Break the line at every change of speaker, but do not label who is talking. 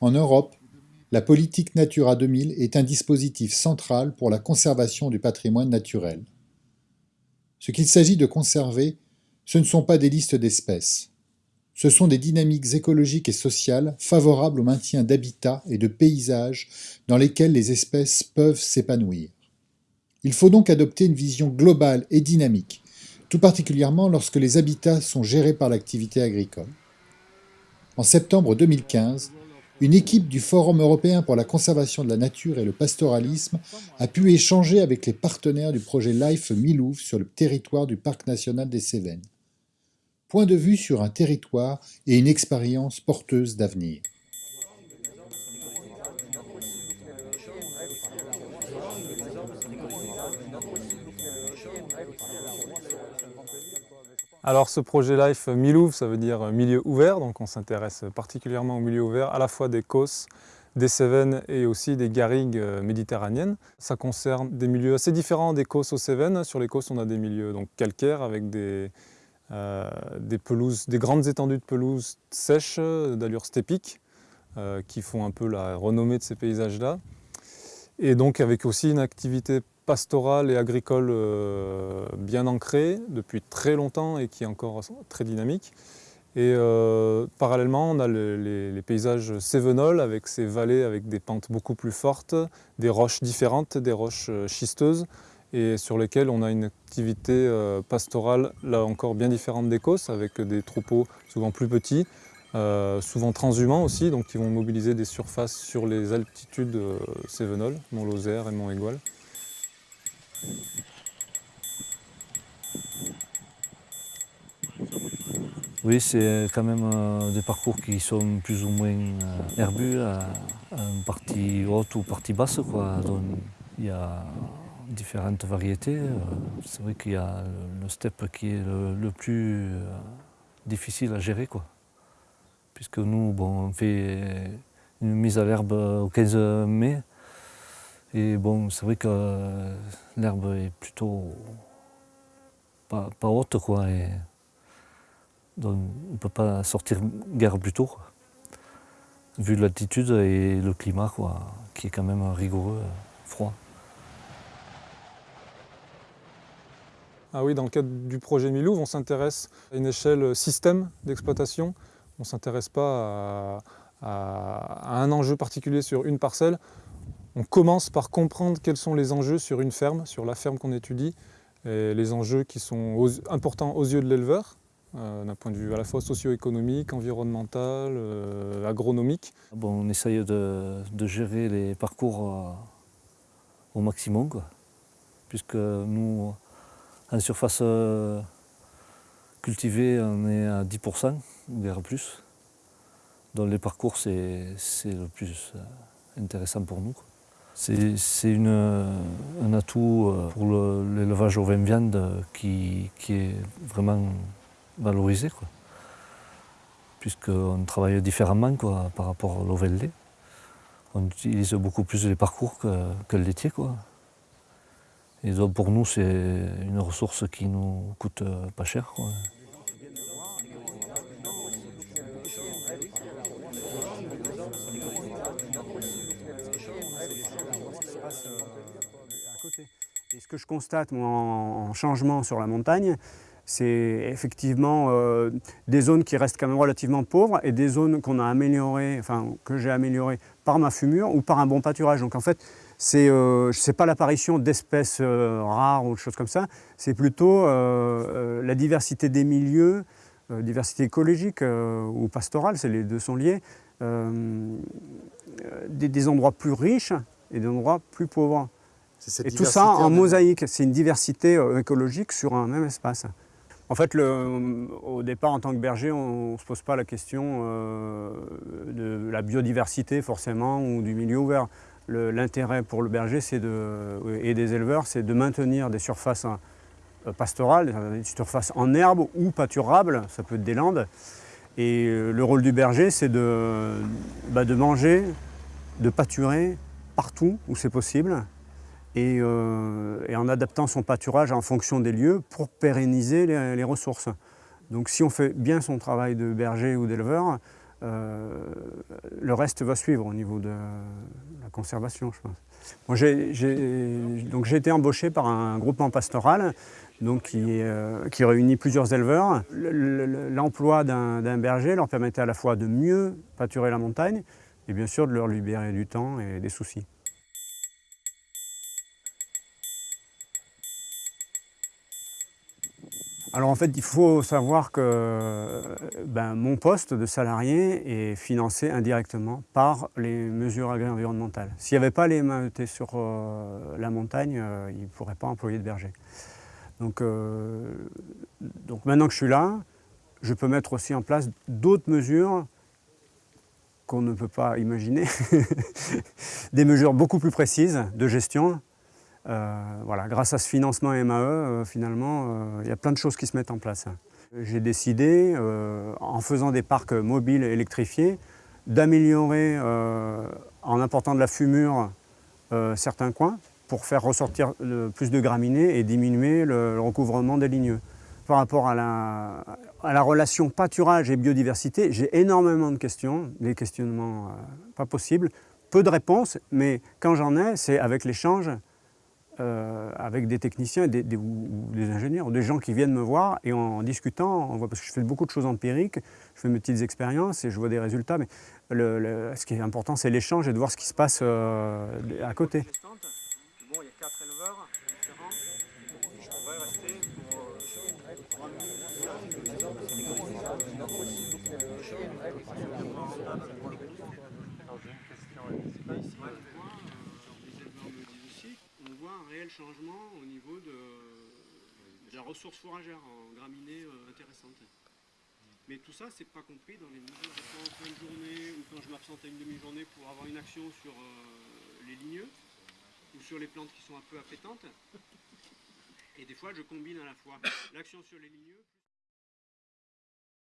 En Europe, la politique Natura 2000 est un dispositif central pour la conservation du patrimoine naturel. Ce qu'il s'agit de conserver, ce ne sont pas des listes d'espèces. Ce sont des dynamiques écologiques et sociales favorables au maintien d'habitats et de paysages dans lesquels les espèces peuvent s'épanouir. Il faut donc adopter une vision globale et dynamique, tout particulièrement lorsque les habitats sont gérés par l'activité agricole. En septembre 2015, une équipe du Forum européen pour la conservation de la nature et le pastoralisme a pu échanger avec les partenaires du projet LIFE Milouve sur le territoire du Parc national des Cévennes. Point de vue sur un territoire et une expérience porteuse d'avenir.
Alors ce projet LIFE Milouv, ça veut dire milieu ouvert, donc on s'intéresse particulièrement au milieu ouvert, à la fois des Causses, des Cévennes et aussi des garrigues euh, méditerranéennes. Ça concerne des milieux assez différents des Causses aux Cévennes. Sur les Causses, on a des milieux donc, calcaires avec des, des pelouses, des grandes étendues de pelouses sèches d'allure stépique euh, qui font un peu la renommée de ces paysages-là. Et donc avec aussi une activité pastorale et agricole euh, bien ancrée depuis très longtemps et qui est encore très dynamique. Et euh, parallèlement, on a les, paysages cévenols avec ces vallées avec des pentes beaucoup plus fortes, des roches différentes, des roches euh, schisteuses, et sur lesquelles on a une activité pastorale, là encore bien différente d'Écosse, avec des troupeaux souvent plus petits, souvent transhumants aussi, donc qui vont mobiliser des surfaces sur les altitudes cévenoles, Mont-Lozère et Mont-Égual.
Oui, c'est quand même euh, des parcours qui sont plus ou moins euh, herbus, une partie haute ou partie basse. Quoi. il y a différentes variétés. Euh, c'est vrai qu'il y a le steppe qui est le, plus difficile à gérer. Quoi. Puisque nous, bon, on fait une mise à l'herbe au 15 mai, et bon, c'est vrai que euh, l'herbe est plutôt pas, haute, quoi. Et donc on ne peut pas sortir guère plus tôt, vu l'altitude et le climat, quoi, qui est quand même rigoureux, froid.
Ah oui, dans le cadre du projet Milouv, on s'intéresse à une échelle système d'exploitation. On ne s'intéresse pas à un enjeu particulier sur une parcelle, on commence par comprendre quels sont les enjeux sur une ferme, sur la ferme qu'on étudie, et les enjeux qui sont importants aux yeux de l'éleveur, euh, d'un point de vue à la fois socio-économique, environnemental, euh, agronomique.
Bon, on essaye de, gérer les parcours euh, au maximum, puisque nous, en surface cultivée, on est à 10%, voire plus. Donc les parcours, c'est le plus intéressant pour nous. C'est un atout euh, pour l'élevage au vin viande qui, est vraiment valorisé. Puisqu'on travaille différemment quoi, par rapport vin lait. On utilise beaucoup plus les parcours que, le laitier. Quoi. Et donc pour nous, c'est une ressource qui nous coûte pas cher.
Et ce que je constate en, changement sur la montagne, c'est effectivement euh, des zones qui restent quand même relativement pauvres et des zones qu'on a améliorées, enfin que j'ai améliorées par ma fumure ou par un bon pâturage. Donc en fait, c'est euh, pas l'apparition d'espèces euh, rares ou de choses comme ça, c'est plutôt la diversité des milieux, diversité écologique ou pastorale, les deux sont liés, des, des endroits plus riches et des endroits plus pauvres. Et tout ça en mosaïque, c'est une diversité euh, écologique sur un même espace. En fait, le, au départ, en tant que berger, on ne se pose pas la question euh, de la biodiversité forcément ou du milieu ouvert. L'intérêt pour le berger de, et des éleveurs, c'est de maintenir des surfaces euh, pastorales, des surfaces en herbe ou pâturables, ça peut être des landes. Et le rôle du berger, c'est de, bah, de manger, de pâturer, partout où c'est possible et, en adaptant son pâturage en fonction des lieux pour pérenniser les ressources. Donc si on fait bien son travail de berger ou d'éleveur, euh, le reste va suivre au niveau de la conservation, je pense. j'ai été embauché par un groupement pastoral donc qui, euh, qui réunit plusieurs éleveurs. L'emploi d'un berger leur permettait à la fois de mieux pâturer la montagne et bien sûr de leur libérer du temps et des soucis. Alors en fait, il faut savoir que ben, mon poste de salarié est financé indirectement par les mesures agri-environnementales. S'il n'y avait pas les MAET sur euh, la montagne, euh, ils ne pourraient pas employer de berger. Donc, euh, donc maintenant que je suis là, je peux mettre aussi en place d'autres mesures qu'on ne peut pas imaginer, des mesures beaucoup plus précises de gestion voilà, grâce à ce financement MAE, euh, finalement, euh, il y a plein de choses qui se mettent en place. J'ai décidé, en faisant des parcs mobiles électrifiés, d'améliorer, en apportant de la fumure, certains coins, pour faire ressortir plus de graminées et diminuer le, recouvrement des ligneux. Par rapport à la relation pâturage et biodiversité, j'ai énormément de questions, des questionnements pas possibles, peu de réponses, mais quand j'en ai, c'est avec l'échange euh, avec des techniciens des, ou des ingénieurs, ou des gens qui viennent me voir et en, discutant, on voit, parce que je fais beaucoup de choses empiriques, je fais mes petites expériences et je vois des résultats, mais ce qui est important c'est l'échange et de voir ce qui se passe euh, à côté. Bon, il y a quatre éleveurs différents. Je pourrais rester pour un réel changement au niveau de, la ressource fourragère en graminées euh, intéressantes. Mais tout ça, c'est pas compris dans les mesures de en fin de journée ou quand je m'absente à une demi-journée pour avoir une action sur euh, les ligneux ou sur les plantes qui sont un peu appétantes. Et des fois, je combine à la fois l'action sur les ligneux.